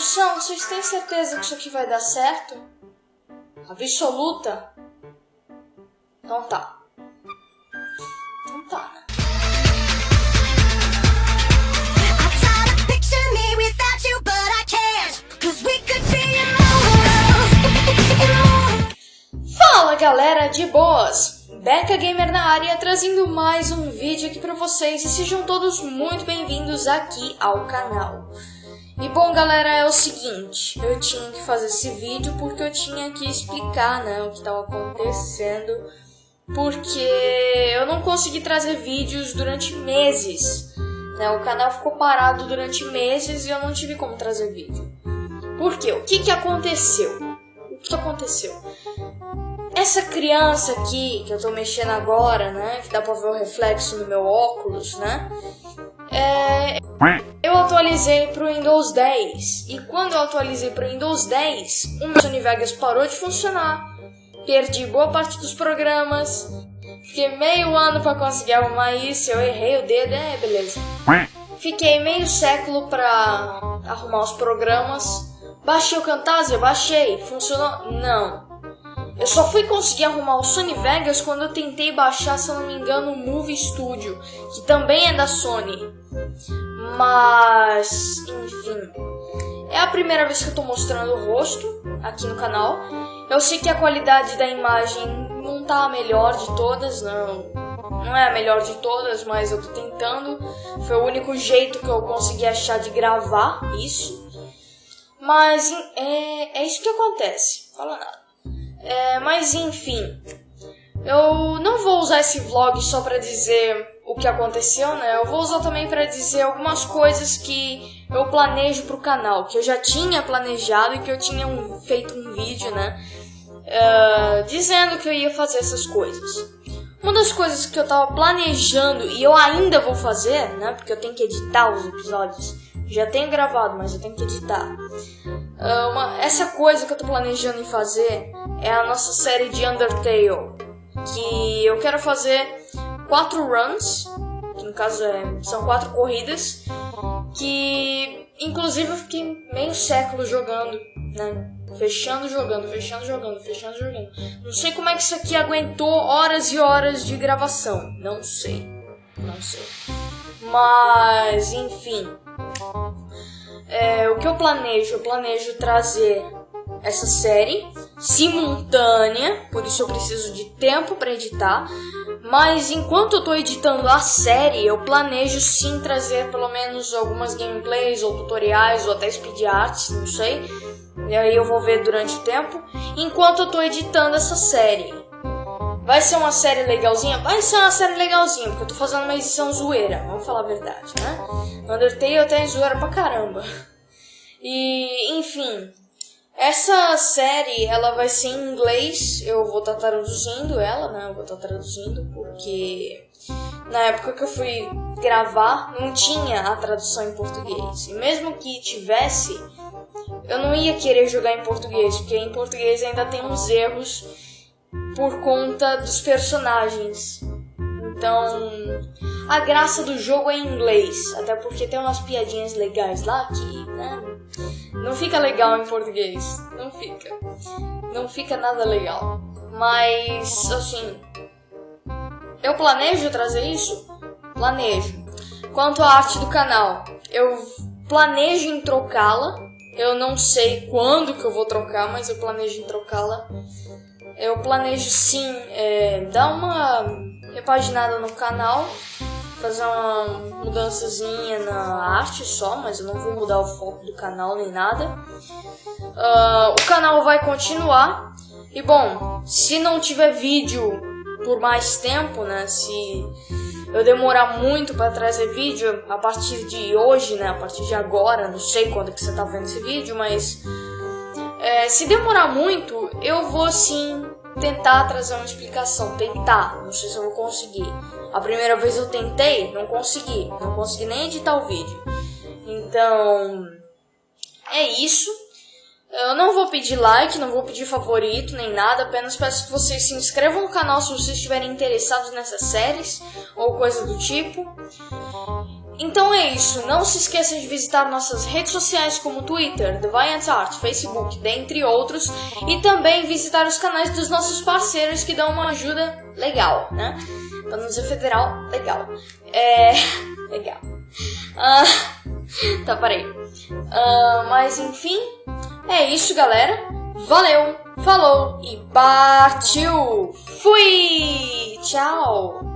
Produção, vocês têm certeza que isso aqui vai dar certo? Absoluta? Então tá. Então tá, né? Fala galera de boas! Beca Gamer na área trazendo mais um vídeo aqui pra vocês e sejam todos muito bem-vindos aqui ao canal. E bom galera, é o seguinte, eu tinha que fazer esse vídeo porque eu tinha que explicar né, o que estava acontecendo porque eu não consegui trazer vídeos durante meses. Né? O canal ficou parado durante meses e eu não tive como trazer vídeo. Por quê? O que, que aconteceu? O que aconteceu? Essa criança aqui, que eu tô mexendo agora, né? Que dá pra ver o reflexo no meu óculos, né? É, eu atualizei pro Windows 10. E quando eu atualizei pro Windows 10, o meu Sony Vegas parou de funcionar. Perdi boa parte dos programas. Fiquei meio ano pra conseguir arrumar isso. Eu errei o dedo, é, beleza. Fiquei meio século pra arrumar os programas. Baixei o Camtasia? Baixei. Funcionou? Não. Eu só fui conseguir arrumar o Sony Vegas quando eu tentei baixar, se eu não me engano, o Movie Studio, que também é da Sony. Mas, enfim. É a primeira vez que eu tô mostrando o rosto aqui no canal. Eu sei que a qualidade da imagem não tá a melhor de todas, não. Não é a melhor de todas, mas eu tô tentando. Foi o único jeito que eu consegui achar de gravar isso. Mas é, é isso que acontece. Fala nada. É, mas enfim, eu não vou usar esse vlog só pra dizer o que aconteceu, né? Eu vou usar também pra dizer algumas coisas que eu planejo pro canal, que eu já tinha planejado e que eu tinha um- feito um vídeo, né? É, dizendo que eu ia fazer essas coisas. Uma das coisas que eu tava planejando e eu ainda vou fazer, né? Porque eu tenho que editar os episódios. Já tenho gravado, mas eu tenho que editar. Ah, uma- essa coisa que eu tô planejando em fazer é a nossa série de Undertale. Que eu quero fazer quatro runs, que no caso é- são quatro corridas, que inclusive eu fiquei meio século jogando, né? Fechando jogando, fechando jogando, fechando jogando. Não sei como é que isso aqui aguentou horas e horas de gravação. Não sei. Não sei. Mas, enfim. É, o que eu planejo? Eu planejo trazer essa série simultânea, por isso eu preciso de tempo para editar. Mas enquanto eu tô editando a série, eu planejo sim trazer pelo menos algumas gameplays ou tutoriais ou até speed arts, não sei. E aí eu vou ver durante o tempo, enquanto eu tô editando essa série. Vai ser uma série legalzinha? Vai ser uma série legalzinha, porque eu tô fazendo uma edição zoeira, vamos falar a verdade, né? Undertale tem zoeira pra caramba. E, enfim, essa série, ela vai ser em inglês, eu vou estar traduzindo ela, né? Eu vou estar traduzindo porque na época que eu fui gravar não tinha a tradução em português. E mesmo que tivesse, eu não ia querer jogar em português, porque em português ainda tem uns erros por conta dos personagens. Então, a graça do jogo é em inglês, até porque tem umas piadinhas legais lá que, né, não fica legal em português. Não fica. Não fica nada legal. Mas, assim, eu planejo trazer isso? Planejo. Quanto à arte do canal, eu planejo em trocá-la. Eu não sei quando que eu vou trocar, mas eu planejo em trocá-la. Eu planejo sim é, dar uma repaginada no canal, fazer uma mudançazinha na arte só, mas eu não vou mudar o foco do canal nem nada. Ah, o canal vai continuar. E bom, se não tiver vídeo por mais tempo, né? Se eu demorar muito para trazer vídeo a partir de hoje, né? A partir de agora, não sei quando que você tá vendo esse vídeo, mas é, se demorar muito, eu vou sim tentar trazer uma explicação. Tentar, não sei se eu vou conseguir. A primeira vez eu tentei, não consegui. Não consegui nem editar o vídeo. Então, é isso. Eu não vou pedir like, não vou pedir favorito nem nada, apenas peço que vocês se inscrevam no canal se vocês estiverem interessados nessas séries ou coisa do tipo. Então é isso. Não se esqueça de visitar nossas redes sociais como Twitter, Deviant Art, Facebook, dentre outros, e também visitar os canais dos nossos parceiros que dão uma ajuda legal, né? Pra federal, legal. É. legal. Ah, tá, parei. Ah, mas enfim, é isso, galera. Valeu, falou e partiu! Fui! Tchau!